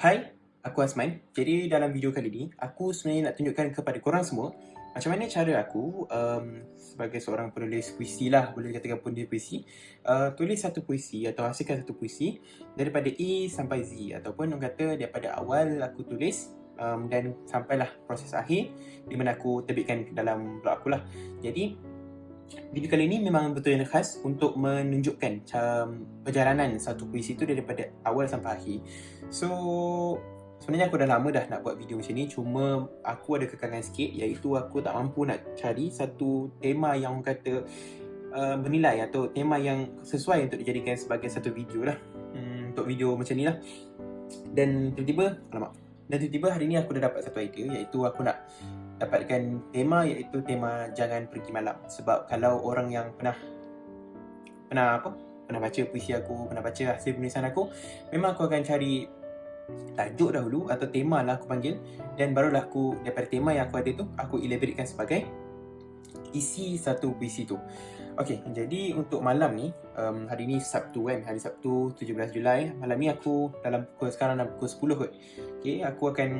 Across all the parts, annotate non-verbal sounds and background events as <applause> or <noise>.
Hai, aku Asman. Jadi dalam video kali ni, aku sebenarnya nak tunjukkan kepada korang semua macam mana cara aku um, sebagai seorang penulis puisi lah, boleh dikatakan penulis puisi, uh, tulis satu puisi atau hasilkan satu puisi daripada A sampai Z ataupun orang kata daripada awal aku tulis um, dan sampailah proses akhir di mana aku terbitkan dalam blog aku lah. Jadi video kali ni memang betul yang khas untuk menunjukkan macam perjalanan satu puisi tu daripada awal sampai akhir. So, sebenarnya aku dah lama dah nak buat video macam ni cuma aku ada kekangan sikit iaitu aku tak mampu nak cari satu tema yang kata uh, bernilai atau tema yang sesuai untuk dijadikan sebagai satu video lah. Hmm, untuk video macam ni lah. Dan tiba-tiba, alamak. Dan tiba-tiba hari ni aku dah dapat satu idea iaitu aku nak dapatkan tema iaitu tema jangan pergi malam. Sebab kalau orang yang pernah pernah apa? Pernah baca puisi aku pernah baca hasil penulisan aku memang aku akan cari tajuk dahulu atau tema lah aku panggil. Dan barulah aku daripada tema yang aku ada tu aku elaboratekan sebagai isi satu puisi tu Okey, jadi untuk malam ni, um, hari ni Sabtu kan, hari Sabtu 17 Julai. Malam ni aku dalam pukul sekarang dalam pukul 10 kot. Okey, aku akan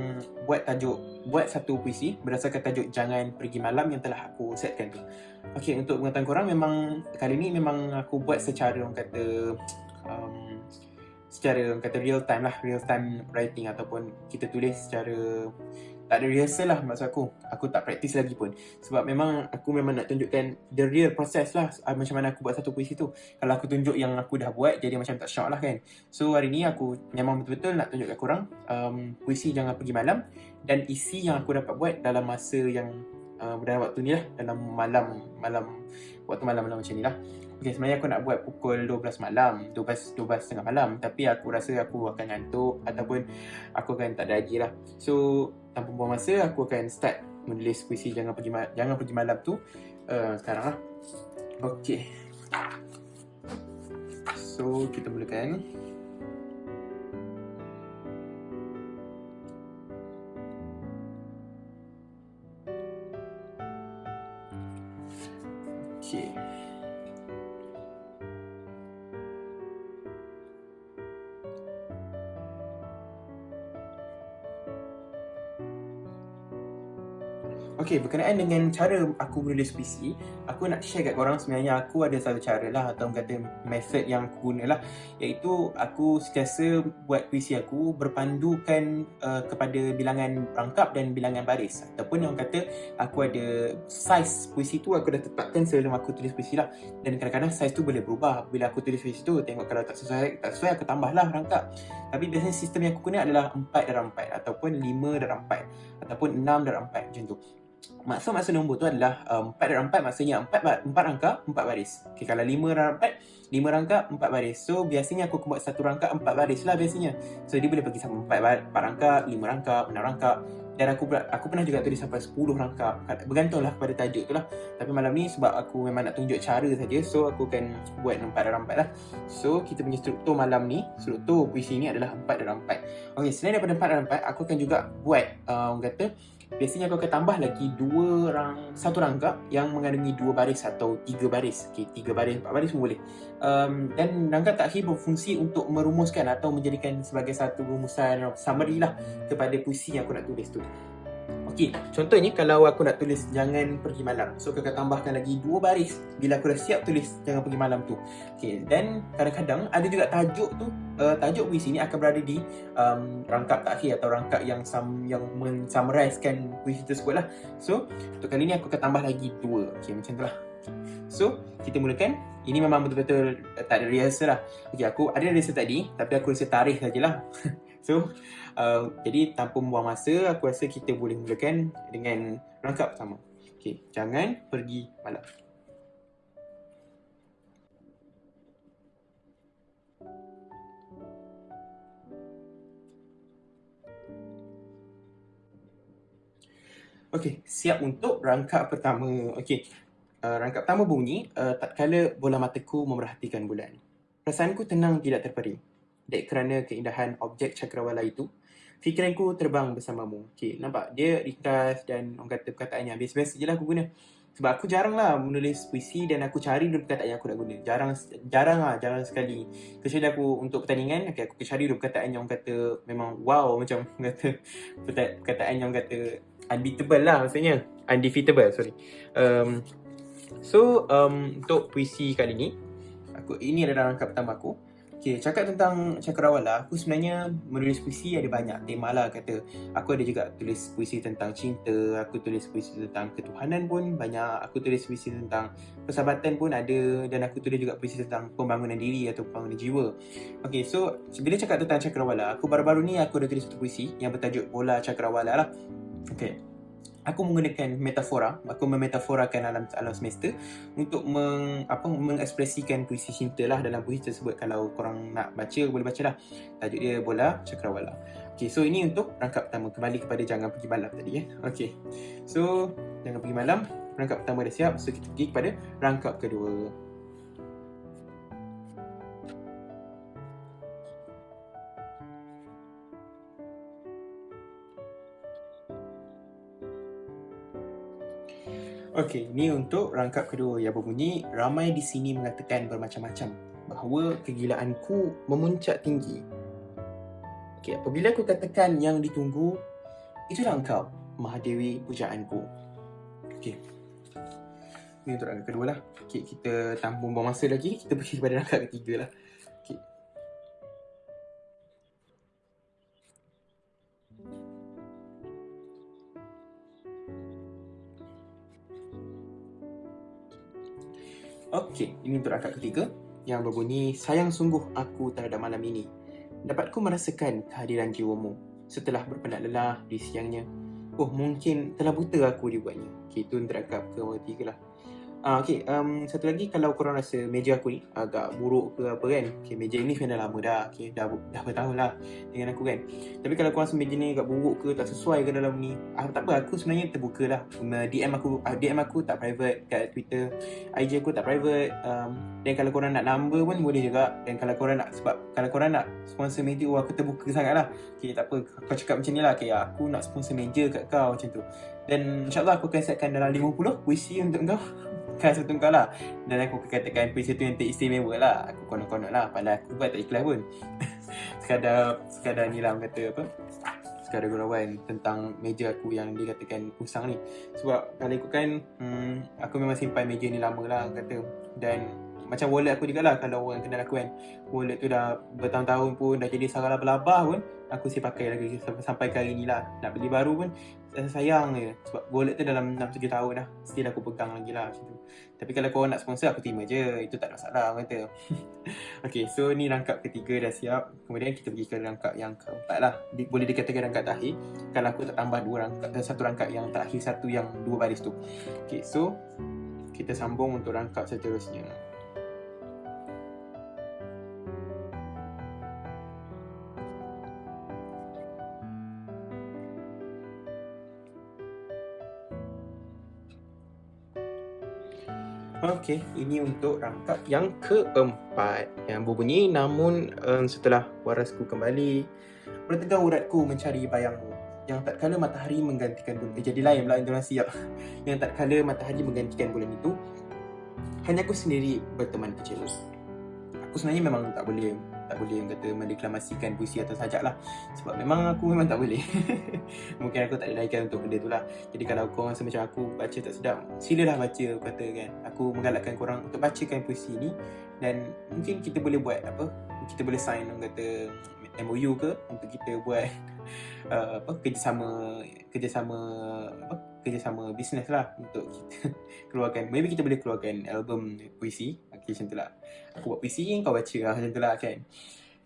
buat tajuk, buat satu puisi berdasarkan tajuk Jangan Pergi Malam yang telah aku setkan tu Okey, untuk pengetahuan korang memang kali ni memang aku buat secara orang kata um, Secara orang kata real time lah, real time writing ataupun kita tulis secara tak ada rehearsal lah maksud aku. Aku tak praktis lagi pun. Sebab memang aku memang nak tunjukkan the real process lah uh, Macam mana aku buat satu puisi tu. Kalau aku tunjuk yang aku dah buat jadi macam tak syok lah kan. So hari ni aku memang betul-betul nak tunjukkan korang um, Puisi Jangan Pergi Malam Dan isi yang aku dapat buat dalam masa yang uh, dalam waktu ni lah. Dalam malam, malam waktu malam-malam macam ni lah Okay, sebenarnya aku nak buat pukul 12 malam 12, 12 tengah malam. Tapi aku rasa aku akan ngantuk Ataupun aku akan tak ada lagi lah. So, tanpa buang masa Aku akan start menulis puisi Jangan Pergi, Jangan Pergi Malam tu. Uh, Sekarang lah. Okay. So, kita mulakan Okey, berkenaan dengan cara aku menulis puisi, aku nak share kat korang sebenarnya aku ada satu cara lah atau kata method yang aku guna lah. Iaitu aku sentiasa buat puisi aku berpandukan uh, kepada bilangan rangkap dan bilangan baris. Ataupun yang kata aku ada size puisi tu aku dah tetapkan sebelum aku tulis puisi lah. Dan kadang-kadang size tu boleh berubah. Bila aku tulis puisi tu tengok kalau tak sesuai tak sesuai aku tambah lah rangkap. Tapi biasanya sistem yang aku guna adalah 4 dalam 4 ataupun 5 dalam 4 ataupun 6 dalam 4 macam tu maksud-maksud nombor tu adalah um, 4 dalam 4 maksudnya 4, 4 rangka 4 baris. Okay, kalau 5 dalam 4 5 rangka 4 baris. So biasanya aku buat satu rangka 4 baris lah biasanya. So dia boleh pergi sampai 4, 4 rangka 5 rangka 6 rangka. Dan aku aku pernah juga tulis sampai 10 rangka. Bergantunglah kepada tajuk tu lah. Tapi malam ni sebab aku memang nak tunjuk cara saja so aku akan buat 4 dalam 4 lah. So kita punya struktur malam ni struktur puisi ni adalah 4 dalam 4 ok selain daripada 4 dalam 4 aku akan juga buat orang kata biasanya aku akan tambah lagi dua rang, satu rangkap yang mengandungi dua baris atau tiga baris. Okey, tiga baris, empat baris pun boleh. Um, dan rangkap takhir berfungsi untuk merumuskan atau menjadikan sebagai satu rumusan summary lah kepada puisi yang aku nak tulis tu. Okey, contohnya kalau aku nak tulis jangan pergi malam. So aku akan tambahkan lagi dua baris bila aku dah siap tulis jangan pergi malam tu. Okey, dan kadang-kadang ada juga tajuk tu, uh, tajuk puisi ni akan berada di um, rangkap takhir atau rangkap yang sam yang mensummarizekan puisi tersebut lah. So, untuk kali ni aku akan tambah lagi dua. Okey, macam tu lah. So, kita mulakan. Ini memang betul-betul tak ada rehearsal lah. Okey, aku ada rehearsal tadi tapi aku rasa tarikh sajalah. <laughs> So, uh, jadi tanpa membuang masa, aku rasa kita boleh mulakan dengan rangkap pertama. Okey, jangan pergi malam. Okey, siap untuk rangkap pertama. Okey, uh, rangkap pertama bunyi, uh, tak kala bola mataku memerhatikan bulan. Perasaanku tenang tidak terperi. Dek kerana keindahan objek cakrawala itu, fikiranku terbang bersamamu. Okay, nampak? Dia ringkas dan orang kata perkataannya biasa-biasa je lah aku guna. Sebab aku jarang lah menulis puisi dan aku cari dulu perkataan yang aku nak guna. Jarang jarang lah, jarang sekali. Kecuali aku untuk pertandingan, okay, aku cari dulu perkataan yang kata memang wow macam kata <laughs> perkataan yang kata unbeatable lah maksudnya. Undefeatable, sorry. Um, so, um, untuk puisi kali ni, aku ini adalah rangkap pertama aku. Okay, cakap tentang cakrawala, aku sebenarnya menulis puisi ada banyak tema lah kata. Aku ada juga tulis puisi tentang cinta, aku tulis puisi tentang ketuhanan pun banyak, aku tulis puisi tentang persahabatan pun ada dan aku tulis juga puisi tentang pembangunan diri atau pembangunan jiwa. Okay, so bila cakap tentang cakrawala, aku baru-baru ni aku ada tulis satu puisi yang bertajuk Bola Cakrawala lah. Okay, aku menggunakan metafora, aku memetaforakan alam alam semesta untuk meng, apa mengekspresikan puisi cinta lah dalam puisi tersebut. Kalau korang nak baca boleh baca lah. Tajuk dia Bola Cakrawala. Okay, so ini untuk rangkap pertama kembali kepada jangan pergi malam tadi ya. Okay, so jangan pergi malam. Rangkap pertama dah siap, so kita pergi kepada rangkap kedua. Okey, ni untuk rangkap kedua yang berbunyi ramai di sini mengatakan bermacam-macam bahawa kegilaanku memuncak tinggi. Okey, apabila aku katakan yang ditunggu, itulah engkau, Mahadewi pujaanku. Okey. Ni untuk rangkap kedua lah. Okey, kita tanpa buang masa lagi, kita pergi kepada rangkap ketiga lah. Okey, ini untuk rangkap ketiga yang berbunyi Sayang sungguh aku terhadap malam ini. Dapatku merasakan kehadiran jiwamu setelah berpenat lelah di siangnya. Oh, mungkin telah buta aku dibuatnya. Okey, itu untuk rangkap ketiga lah. Uh, okay, um, satu lagi kalau korang rasa meja aku ni agak buruk ke apa kan okay, Meja ni dah lama dah, okay, dah, dah bertahun lah dengan aku kan. Tapi kalau korang rasa meja ni agak buruk ke, tak sesuai ke dalam ni ah, Tak apa, aku sebenarnya terbuka lah. DM aku uh, DM aku tak private kat Twitter IG aku tak private um, Dan kalau korang nak number pun boleh juga. Dan kalau korang nak, sebab kalau korang nak sponsor meja, oh aku terbuka sangat lah. Okay, tak apa, kau cakap macam ni lah okay, Aku nak sponsor meja kat kau macam tu Dan insyaAllah aku akan setkan dalam 50 puisi untuk kau. Kan satu kau lah. Dan aku katakan puisi tu yang teristimewa lah. Aku konon-konon lah. Padahal aku buat tak ikhlas pun. <laughs> Sekadar Sekadar ni lah kata apa. Sekadar gurauan Tentang meja aku yang dikatakan usang ni. Sebab kalau ikutkan hmm, Aku memang simpan meja ni lama lah kata. Dan macam wallet aku juga lah kalau orang kenal aku kan. Wallet tu dah bertahun-tahun pun dah jadi sarang labah-labah pun Aku masih pakai lagi sampai ke hari ni lah. Nak beli baru pun rasa sayang je. Sebab wallet tu dalam 6-7 tahun dah Still aku pegang lagi lah macam tu. Tapi kalau korang nak sponsor aku terima je. Itu tak ada masalah orang kata. <laughs> Okay so ni rangkap ketiga dah siap. Kemudian kita pergi ke rangkap yang keempat lah. Boleh dikatakan rangkap terakhir. Kalau aku tak tambah dua rangkap Satu rangkap yang terakhir Satu yang dua baris tu. Okay so Kita sambung untuk rangkap seterusnya Okey, ini untuk rangkap yang keempat yang berbunyi namun um, setelah warasku kembali bertegar uratku mencari bayangmu yang tak kala matahari menggantikan bulan eh, jadi lain pula intonasi ya. <laughs> yang tak kala matahari menggantikan bulan itu hanya aku sendiri berteman kecil aku sebenarnya memang tak boleh tak boleh kata mendeklamasikan puisi atau sajak lah. Sebab memang aku memang tak boleh. <laughs> Mungkin aku tak ada laikan untuk benda tu lah. Jadi kalau korang rasa macam aku baca tak sedap silalah baca kata kan. Aku menggalakkan korang untuk bacakan puisi ni. Dan mungkin kita boleh buat apa? Kita boleh sign orang kata MOU ke? Untuk kita buat <laughs> uh, apa? Kerjasama kerjasama apa? Kerjasama bisnes lah untuk kita <laughs> keluarkan. Maybe kita boleh keluarkan album puisi okay, macam tu lah. Aku buat puisi kau baca lah macam tu lah kan.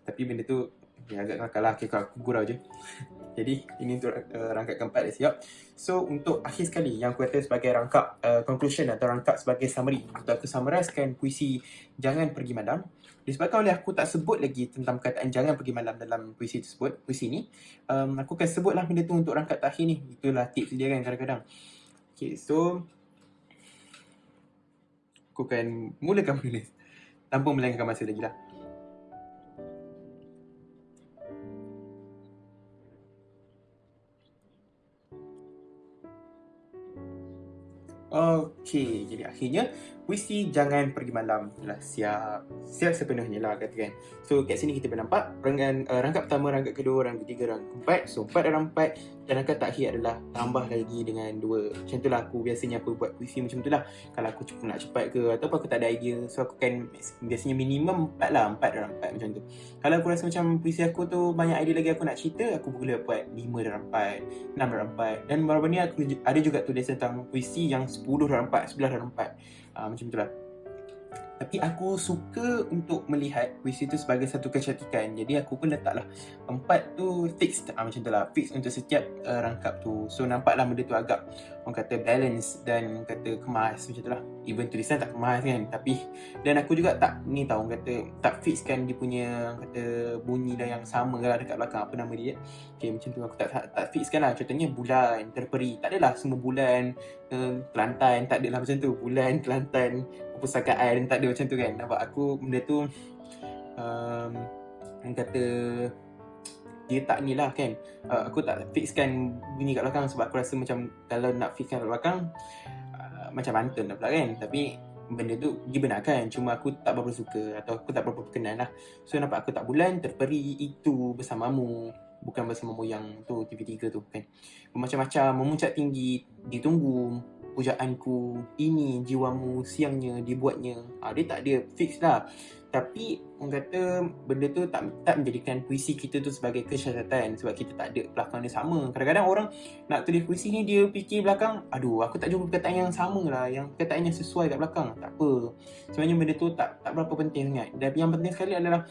Tapi benda tu ya, agak kakak lah. Okay, aku gurau je. <laughs> Jadi ini untuk uh, rangkap keempat dah siap. So untuk akhir sekali yang aku kata sebagai rangkap uh, conclusion atau rangkap sebagai summary. Untuk aku summarizkan puisi Jangan Pergi Malam. Disebabkan oleh aku tak sebut lagi tentang perkataan Jangan Pergi Malam dalam puisi tersebut puisi ni um, aku akan sebutlah benda tu untuk rangkap terakhir ni. Itulah tips dia kan kadang-kadang. Okay so aku akan mulakan menulis tanpa melengahkan masa lagi lah. Okey, jadi akhirnya puisi jangan pergi malam telah siap siap sepenuhnya lah kata kan. So kat sini kita boleh nampak rangkap, uh, rangkap pertama, rangkap kedua, rangkap ketiga, rangkap keempat. So empat dalam empat dan rangkap terakhir adalah tambah lagi dengan dua. Macam tu lah aku biasanya aku buat puisi macam tu lah. Kalau aku cukup nak cepat ke ataupun aku tak ada idea. So aku kan biasanya minimum empat lah, empat dalam empat macam tu. Kalau aku rasa macam puisi aku tu banyak idea lagi aku nak cerita, aku boleh buat lima dalam empat, enam dalam empat. Dan baru-baru ni aku ada juga tulis tentang puisi yang sepuluh dalam empat, sebelas dalam empat uh, macam itulah. Tapi aku suka untuk melihat puisi itu sebagai satu kecantikan. Jadi aku pun letaklah empat tu fixed. Uh, macam itulah fixed untuk setiap uh, rangkap tu. So nampaklah benda tu agak orang kata balance dan kata kemas macam itulah. Even tulisan tak kemas kan tapi dan aku juga tak ni tahu orang kata tak fixkan dia punya kata bunyi dah yang sama lah dekat belakang apa nama dia okay, macam tu. Aku tak, tak, tak fixkan lah. Contohnya bulan terperi. Tak adalah semua bulan uh, Kelantan tak adalah macam tu. Bulan Kelantan perpustakaan tak ada macam tu kan. Nampak? Aku benda tu um, orang kata dia tak ni lah kan. Uh, aku tak fixkan bunyi kat belakang sebab aku rasa macam kalau nak fixkan kat belakang uh, macam pantun lah pula kan. Tapi benda tu dibenarkan. Cuma aku tak berapa suka atau aku tak berapa berkenan lah. So nampak? Aku tak bulan terperi itu bersamamu bukan bersamamu yang tu TV3 tu kan? Macam-macam memuncak tinggi ditunggu pujaanku ini jiwamu siangnya dibuatnya. Ha, dia tak ada fix lah. Tapi orang kata benda tu tak tak menjadikan puisi kita tu sebagai kesyahatan sebab kita tak ada belakang dia sama. Kadang-kadang orang nak tulis puisi ni dia fikir belakang aduh aku tak jumpa perkataan yang sama lah yang perkataan yang sesuai kat belakang. Tak apa. Sebenarnya benda tu tak tak berapa penting sangat. Dan yang penting sekali adalah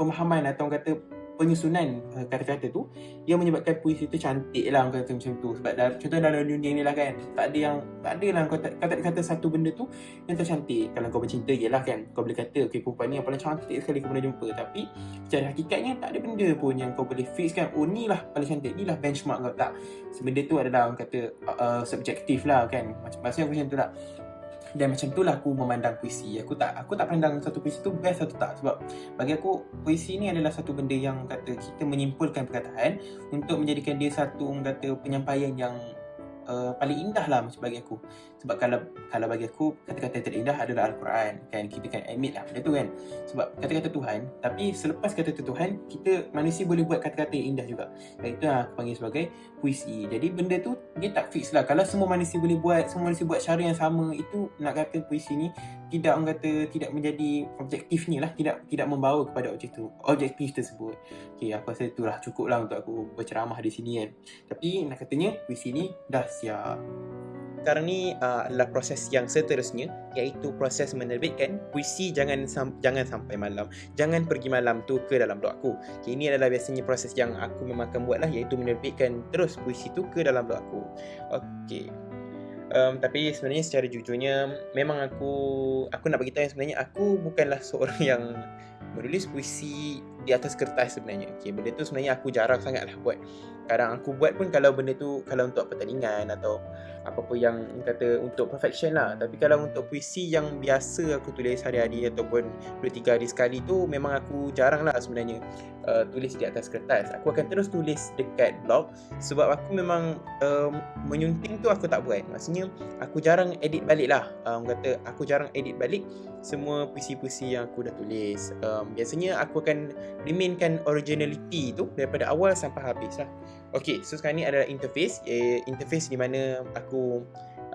pemahaman atau orang kata penyusunan uh, kata-kata tu yang menyebabkan puisi tu cantik lah kata macam tu. Sebab dah, contoh dalam dunia ni lah kan tak ada yang tak ada lah kau kata-kata satu benda tu yang tercantik. Kalau kau bercinta yelah kan kau boleh kata okay perempuan ni yang paling cantik sekali kau pernah jumpa. Tapi secara hakikatnya tak ada benda pun yang kau boleh fix kan oh ni lah paling cantik ni lah benchmark kau. Tak. Sebenarnya tu adalah orang kata uh, subjektif lah kan. Maksudnya aku macam tu lah dan macam itulah aku memandang puisi. Aku tak aku tak pandang satu puisi tu best atau tak. Sebab bagi aku puisi ni adalah satu benda yang kata kita menyimpulkan perkataan untuk menjadikan dia satu kata penyampaian yang uh, paling indah lah bagi aku sebab kalau kalau bagi aku kata-kata terindah adalah Al-Quran. Kan kita kan admit lah benda tu kan. Sebab kata-kata Tuhan tapi selepas kata-kata Tuhan kita manusia boleh buat kata-kata yang indah juga. Dan itu yang aku panggil sebagai puisi. Jadi benda tu dia tak fix lah. Kalau semua manusia boleh buat semua manusia buat cara yang sama itu nak kata puisi ni tidak orang kata tidak menjadi objektifnya lah. Tidak tidak membawa kepada objek tu objektif tersebut. Okay, aku rasa itulah cukup lah untuk aku berceramah di sini kan. Tapi nak katanya puisi ni dah siap sekarang ni uh, adalah proses yang seterusnya iaitu proses menerbitkan puisi jangan sam- jangan sampai malam. Jangan pergi malam tu ke dalam blog aku. Okay, ini adalah biasanya proses yang aku memang akan buat lah iaitu menerbitkan terus puisi tu ke dalam blog aku. Ok um, tapi sebenarnya secara jujurnya memang aku aku nak beritahu yang sebenarnya aku bukanlah seorang <laughs> yang menulis puisi di atas kertas sebenarnya. Okay, benda tu sebenarnya aku jarang sangat lah buat. Kadang aku buat pun kalau benda tu kalau untuk pertandingan atau apa-apa yang kata untuk perfection lah. Tapi kalau untuk puisi yang biasa aku tulis hari-hari ataupun 2-3 hari sekali tu memang aku jarang lah sebenarnya uh, tulis di atas kertas. Aku akan terus tulis dekat blog sebab aku memang um, menyunting tu aku tak buat. Maksudnya aku jarang edit balik lah. Um, kata aku jarang edit balik semua puisi-puisi yang aku dah tulis. Um, biasanya aku akan remainkan originality tu daripada awal sampai habis lah. Okay, so sekarang ni adalah interface. Eh, Interface di mana aku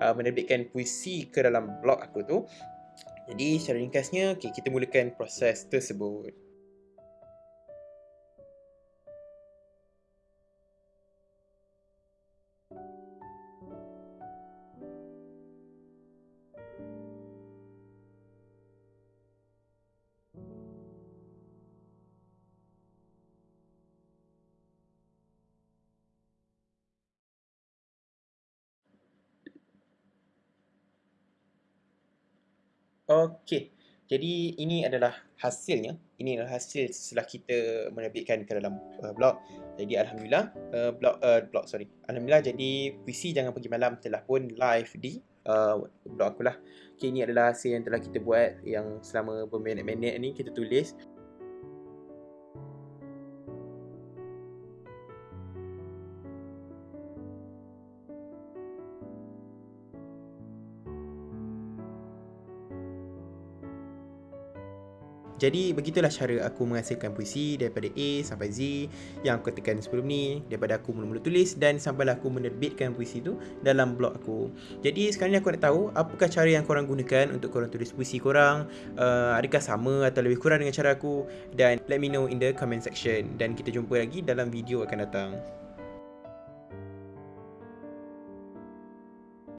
uh, menerbitkan puisi ke dalam blog aku tu. Jadi secara ringkasnya, okay, kita mulakan proses tersebut Okey. Jadi ini adalah hasilnya. Ini adalah hasil setelah kita menerbitkan ke dalam uh, blog. Jadi alhamdulillah uh, blog uh, blog sorry. Alhamdulillah jadi puisi jangan pergi malam telah pun live di uh, blog aku lah. Okay, ini adalah hasil yang telah kita buat yang selama berminit-minit ni kita tulis. Jadi begitulah cara aku menghasilkan puisi daripada A sampai Z yang aku katakan sebelum ni daripada aku mula-mula tulis dan sampailah aku menerbitkan puisi tu dalam blog aku. Jadi sekarang ni aku nak tahu apakah cara yang korang gunakan untuk korang tulis puisi korang uh, adakah sama atau lebih kurang dengan cara aku dan let me know in the comment section dan kita jumpa lagi dalam video akan datang.